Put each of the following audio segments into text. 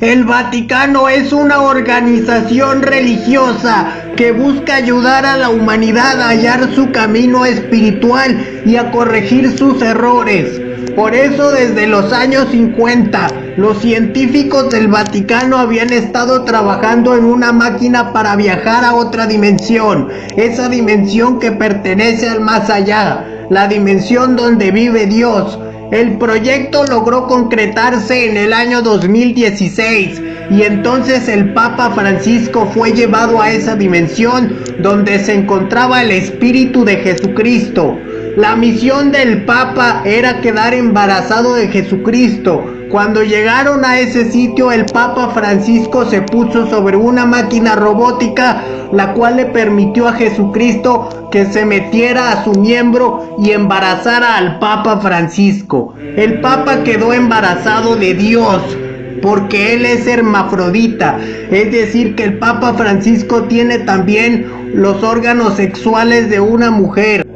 El Vaticano es una organización religiosa que busca ayudar a la humanidad a hallar su camino espiritual y a corregir sus errores. Por eso desde los años 50, los científicos del Vaticano habían estado trabajando en una máquina para viajar a otra dimensión, esa dimensión que pertenece al más allá, la dimensión donde vive Dios, el proyecto logró concretarse en el año 2016 y entonces el Papa Francisco fue llevado a esa dimensión donde se encontraba el Espíritu de Jesucristo. La misión del Papa era quedar embarazado de Jesucristo. Cuando llegaron a ese sitio el Papa Francisco se puso sobre una máquina robótica la cual le permitió a Jesucristo que se metiera a su miembro y embarazara al Papa Francisco. El Papa quedó embarazado de Dios porque él es hermafrodita, es decir que el Papa Francisco tiene también los órganos sexuales de una mujer.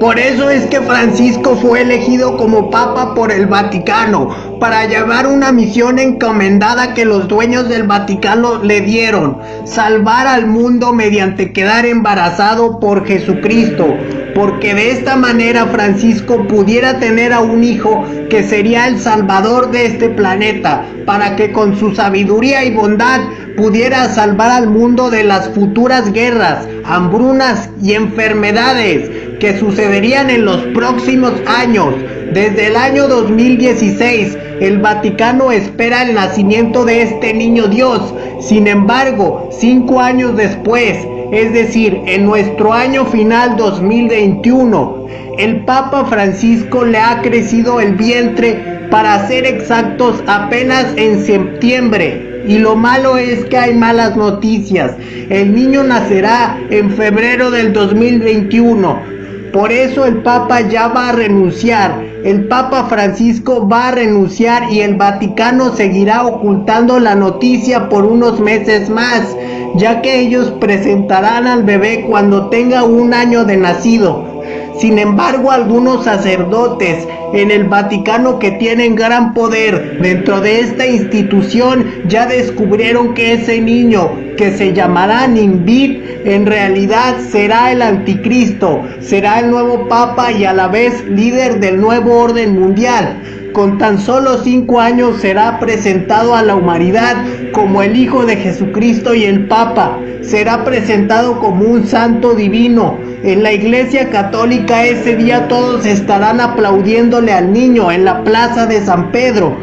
Por eso es que Francisco fue elegido como papa por el Vaticano, para llevar una misión encomendada que los dueños del Vaticano le dieron, salvar al mundo mediante quedar embarazado por Jesucristo, porque de esta manera Francisco pudiera tener a un hijo que sería el salvador de este planeta, para que con su sabiduría y bondad pudiera salvar al mundo de las futuras guerras, hambrunas y enfermedades que sucederían en los próximos años. Desde el año 2016, el Vaticano espera el nacimiento de este niño Dios. Sin embargo, cinco años después, es decir, en nuestro año final 2021, el Papa Francisco le ha crecido el vientre para ser exactos apenas en septiembre. Y lo malo es que hay malas noticias. El niño nacerá en febrero del 2021 por eso el Papa ya va a renunciar. El Papa Francisco va a renunciar y el Vaticano seguirá ocultando la noticia por unos meses más, ya que ellos presentarán al bebé cuando tenga un año de nacido. Sin embargo, algunos sacerdotes en el Vaticano que tienen gran poder dentro de esta institución ya descubrieron que ese niño que se llamará Nimbit en realidad será el anticristo, será el nuevo papa y a la vez líder del nuevo orden mundial. Con tan solo cinco años será presentado a la humanidad como el Hijo de Jesucristo y el Papa. Será presentado como un santo divino. En la iglesia católica ese día todos estarán aplaudiéndole al niño en la plaza de San Pedro.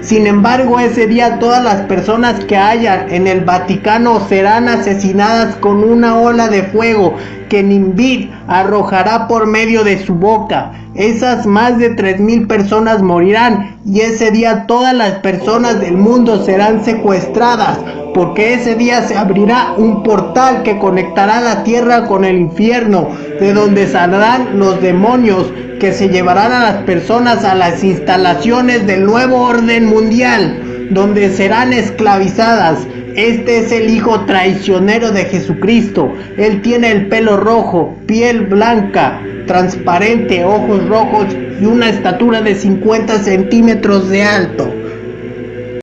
Sin embargo, ese día todas las personas que hayan en el Vaticano serán asesinadas con una ola de fuego que Nimbit arrojará por medio de su boca. Esas más de 3.000 personas morirán y ese día todas las personas del mundo serán secuestradas porque ese día se abrirá un portal que conectará la tierra con el infierno, de donde saldrán los demonios que se llevarán a las personas a las instalaciones del nuevo orden mundial, donde serán esclavizadas. Este es el hijo traicionero de Jesucristo. Él tiene el pelo rojo, piel blanca, transparente, ojos rojos y una estatura de 50 centímetros de alto.